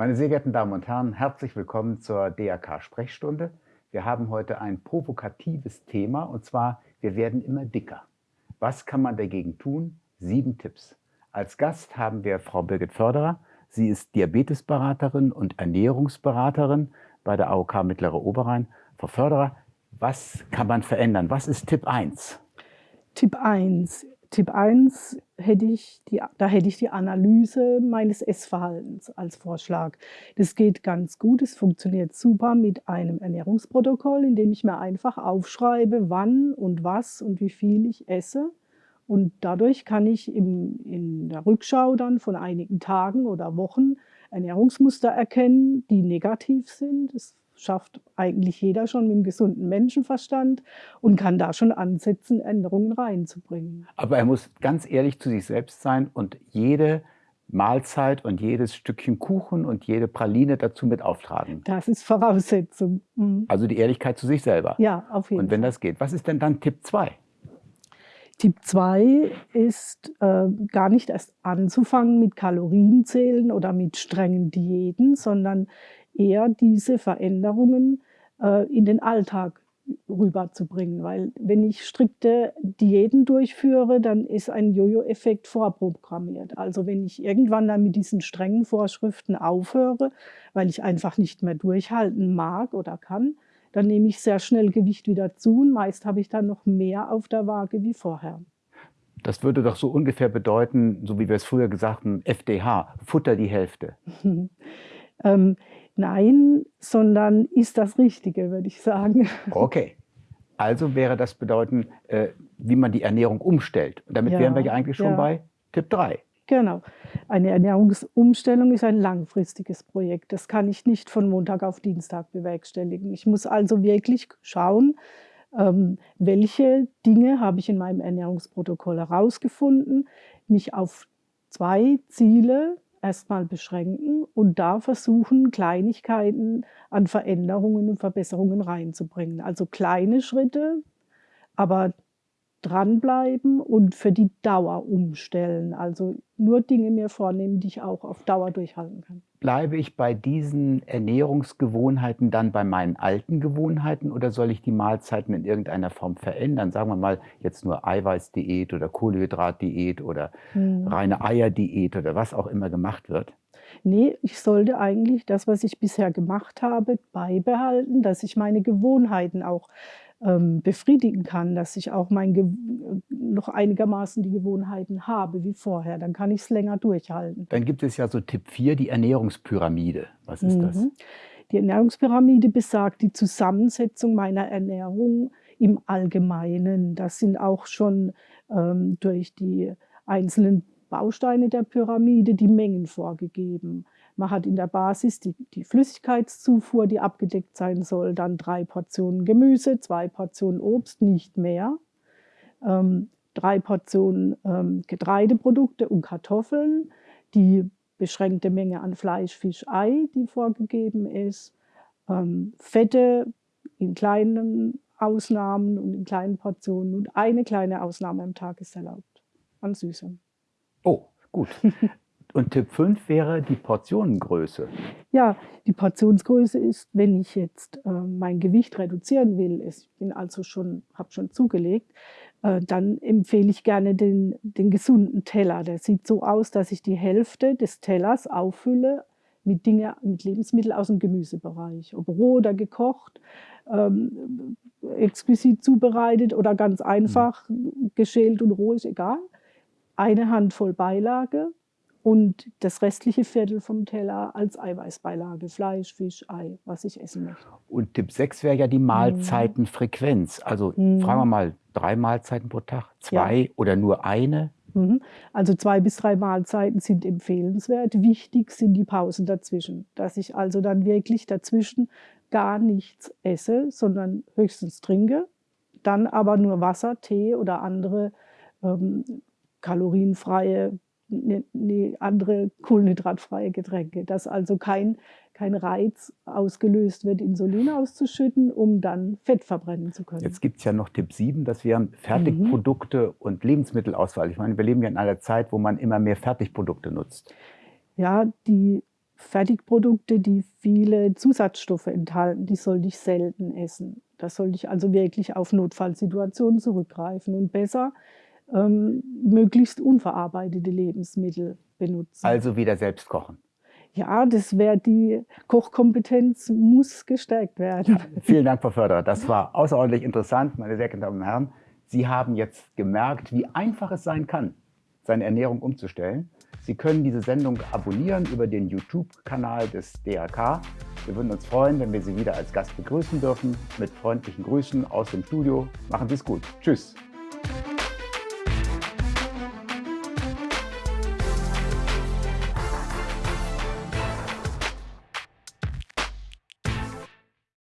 Meine sehr geehrten Damen und Herren, herzlich willkommen zur DRK-Sprechstunde. Wir haben heute ein provokatives Thema und zwar, wir werden immer dicker. Was kann man dagegen tun? Sieben Tipps. Als Gast haben wir Frau Birgit Förderer. Sie ist Diabetesberaterin und Ernährungsberaterin bei der AOK Mittlere Oberrhein. Frau Förderer, was kann man verändern? Was ist Tipp 1? Tipp 1 Tipp 1 hätte ich die, da hätte ich die Analyse meines Essverhaltens als Vorschlag. Das geht ganz gut, es funktioniert super mit einem Ernährungsprotokoll, in dem ich mir einfach aufschreibe, wann und was und wie viel ich esse. Und dadurch kann ich im, in der Rückschau dann von einigen Tagen oder Wochen Ernährungsmuster erkennen, die negativ sind. Das schafft eigentlich jeder schon mit einem gesunden Menschenverstand und kann da schon ansetzen, Änderungen reinzubringen. Aber er muss ganz ehrlich zu sich selbst sein und jede Mahlzeit und jedes Stückchen Kuchen und jede Praline dazu mit auftragen. Das ist Voraussetzung. Mhm. Also die Ehrlichkeit zu sich selber. Ja, auf jeden Fall. Und wenn Fall. das geht. Was ist denn dann Tipp 2? Tipp 2 ist äh, gar nicht erst anzufangen mit Kalorienzählen oder mit strengen Diäten, sondern eher diese Veränderungen äh, in den Alltag rüberzubringen. Weil wenn ich strikte Diäten durchführe, dann ist ein Jojo-Effekt vorprogrammiert. Also wenn ich irgendwann dann mit diesen strengen Vorschriften aufhöre, weil ich einfach nicht mehr durchhalten mag oder kann, dann nehme ich sehr schnell Gewicht wieder zu und meist habe ich dann noch mehr auf der Waage wie vorher. Das würde doch so ungefähr bedeuten, so wie wir es früher gesagt haben, FDH, Futter die Hälfte. ähm, Nein, sondern ist das Richtige, würde ich sagen. Okay. Also wäre das bedeuten, äh, wie man die Ernährung umstellt. Und damit ja, wären wir ja eigentlich schon ja. bei Tipp 3. Genau. Eine Ernährungsumstellung ist ein langfristiges Projekt. Das kann ich nicht von Montag auf Dienstag bewerkstelligen. Ich muss also wirklich schauen, ähm, welche Dinge habe ich in meinem Ernährungsprotokoll herausgefunden, mich auf zwei Ziele erstmal beschränken und da versuchen, Kleinigkeiten an Veränderungen und Verbesserungen reinzubringen. Also kleine Schritte, aber dranbleiben und für die Dauer umstellen. Also nur Dinge mir vornehmen, die ich auch auf Dauer durchhalten kann. Bleibe ich bei diesen Ernährungsgewohnheiten dann bei meinen alten Gewohnheiten oder soll ich die Mahlzeiten in irgendeiner Form verändern? Sagen wir mal jetzt nur Eiweißdiät oder Kohlenhydratdiät oder hm. reine Eierdiät oder was auch immer gemacht wird. Nee, ich sollte eigentlich das, was ich bisher gemacht habe, beibehalten, dass ich meine Gewohnheiten auch ähm, befriedigen kann, dass ich auch mein Ge noch einigermaßen die Gewohnheiten habe wie vorher. Dann kann ich es länger durchhalten. Dann gibt es ja so Tipp 4, die Ernährungspyramide. Was ist mhm. das? Die Ernährungspyramide besagt die Zusammensetzung meiner Ernährung im Allgemeinen. Das sind auch schon ähm, durch die einzelnen Bausteine der Pyramide die Mengen vorgegeben. Man hat in der Basis die, die Flüssigkeitszufuhr, die abgedeckt sein soll, dann drei Portionen Gemüse, zwei Portionen Obst, nicht mehr, ähm, drei Portionen ähm, Getreideprodukte und Kartoffeln, die beschränkte Menge an Fleisch, Fisch, Ei, die vorgegeben ist, ähm, Fette in kleinen Ausnahmen und in kleinen Portionen und eine kleine Ausnahme am Tag ist erlaubt an Süßem. Oh, gut. Und Tipp 5 wäre die Portionengröße. Ja, die Portionsgröße ist, wenn ich jetzt äh, mein Gewicht reduzieren will, ich bin also schon, habe schon zugelegt, äh, dann empfehle ich gerne den, den gesunden Teller. Der sieht so aus, dass ich die Hälfte des Tellers auffülle mit Dinge, mit Lebensmitteln aus dem Gemüsebereich, ob roh oder gekocht, ähm, exquisit zubereitet oder ganz einfach mhm. geschält und roh ist egal. Eine Handvoll Beilage und das restliche Viertel vom Teller als Eiweißbeilage, Fleisch, Fisch, Ei, was ich essen möchte. Und Tipp 6 wäre ja die Mahlzeitenfrequenz. Also mhm. fragen wir mal, drei Mahlzeiten pro Tag, zwei ja. oder nur eine? Mhm. Also zwei bis drei Mahlzeiten sind empfehlenswert. Wichtig sind die Pausen dazwischen, dass ich also dann wirklich dazwischen gar nichts esse, sondern höchstens trinke, dann aber nur Wasser, Tee oder andere ähm, kalorienfreie ne, andere kohlenhydratfreie Getränke, dass also kein, kein Reiz ausgelöst wird, Insulin auszuschütten, um dann Fett verbrennen zu können. Jetzt gibt es ja noch Tipp 7, das wären Fertigprodukte mhm. und Lebensmittelauswahl. Ich meine, wir leben ja in einer Zeit, wo man immer mehr Fertigprodukte nutzt. Ja, die Fertigprodukte, die viele Zusatzstoffe enthalten, die sollte ich selten essen. Da sollte ich also wirklich auf Notfallsituationen zurückgreifen und besser ähm, möglichst unverarbeitete Lebensmittel benutzen. Also wieder selbst kochen. Ja, das wäre die Kochkompetenz muss gestärkt werden. Ja, vielen Dank, Frau Förderer. Das war außerordentlich interessant, meine sehr geehrten Damen und Herren. Sie haben jetzt gemerkt, wie einfach es sein kann, seine Ernährung umzustellen. Sie können diese Sendung abonnieren über den YouTube-Kanal des DRK. Wir würden uns freuen, wenn wir Sie wieder als Gast begrüßen dürfen. Mit freundlichen Grüßen aus dem Studio. Machen Sie es gut. Tschüss.